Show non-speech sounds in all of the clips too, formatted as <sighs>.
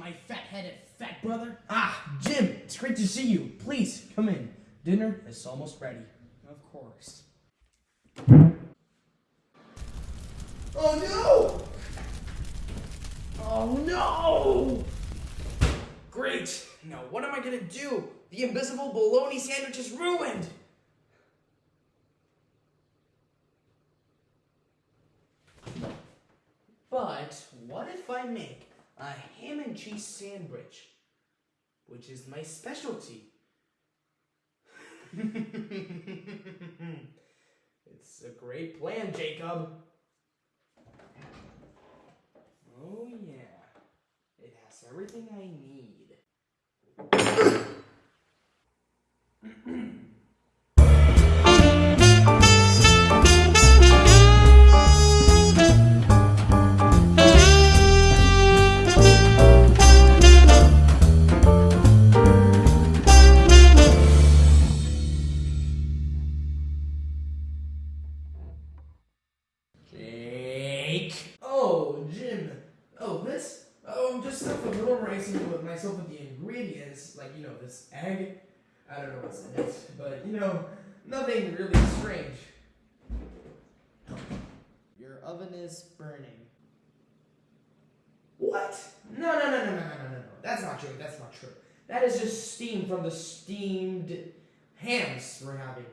my fat-headed fat brother. Ah, Jim, it's great to see you. Please, come in. Dinner is almost ready. Of course. Oh no! Oh no! Great! Now what am I gonna do? The invisible bologna sandwich is ruined! But what if I make a ham and cheese sandwich, which is my specialty? <laughs> it's a great plan, Jacob. Oh yeah, it has everything I need. like, you know, this egg. I don't know what's in it, but, you know, nothing really strange. Your oven is burning. What? No, no, no, no, no, no, no, no. That's not true. That's not true. That is just steam from the steamed hams we're having.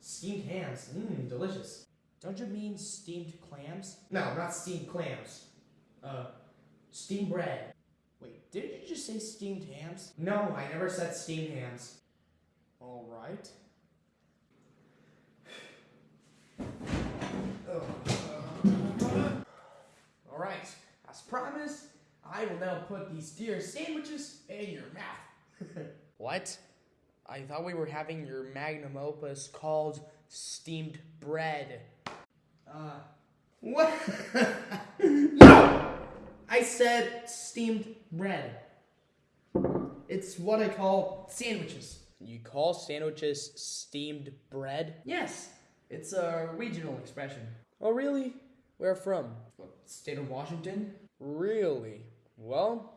Steamed hams. Mmm, delicious. Don't you mean steamed clams? No, not steamed clams. Uh, steamed bread. Wait, did you just say steamed hams? No, I never said steamed hams. All right. <sighs> All right, as promised, I will now put these deer sandwiches in your mouth. <laughs> What? I thought we were having your magnum opus called steamed bread. Uh, what? <laughs> said steamed bread. It's what I call sandwiches. You call sandwiches steamed bread? Yes, it's a regional expression. Oh, really? Where from? State of Washington? Really? Well,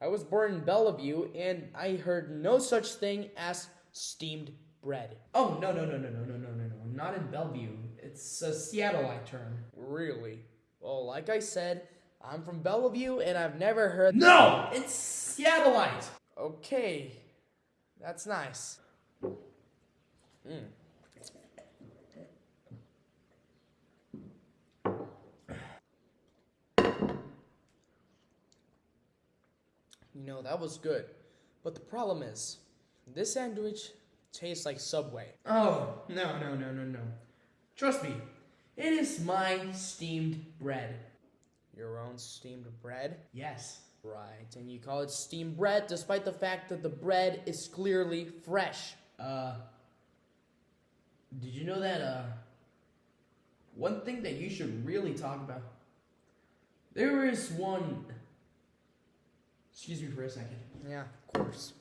I was born in Bellevue and I heard no such thing as steamed bread. Oh, no, no, no, no, no, no, no, no, no. Not in Bellevue. It's a Seattleite term. Really? Well, like I said, I'm from Bellevue and I've never heard. No! It's Seattleite! Okay, that's nice. Mm. You know, that was good. But the problem is, this sandwich tastes like Subway. Oh, no, no, no, no, no. Trust me, it is my steamed bread. Your own steamed bread? Yes. Right, and you call it steamed bread despite the fact that the bread is clearly fresh. Uh, did you know that, uh, one thing that you should really talk about? There is one. Excuse me for a second. Yeah, of course.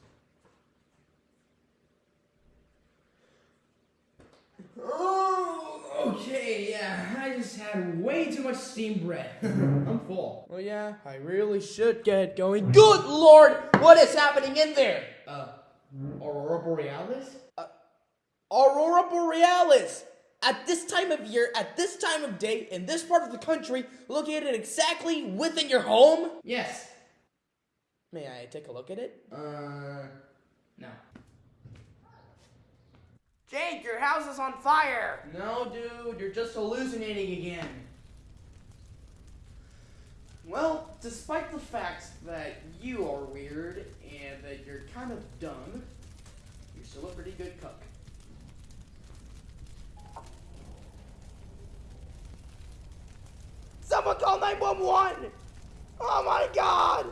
Oh, okay, yeah. I just had way too much steamed bread. <laughs> I'm full. Well, yeah, I really should get going. Good lord, what is happening in there? Uh, Aurora Borealis? Aurora Borealis! At this time of year, at this time of day, in this part of the country, located exactly within your home? Yes. May I take a look at it? Uh, no. Jake, your house is on fire! No, dude, you're just hallucinating again. Well, despite the fact that you are weird and that you're kind of dumb, you're still a pretty good cook. Someone call 911! Oh my god!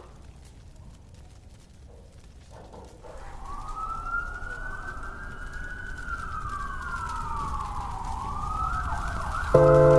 you